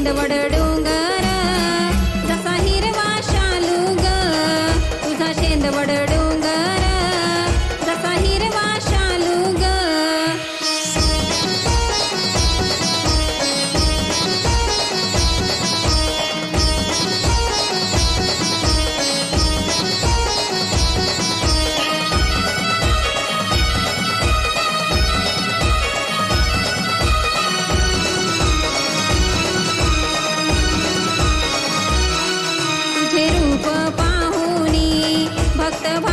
ఎండబడడు Tới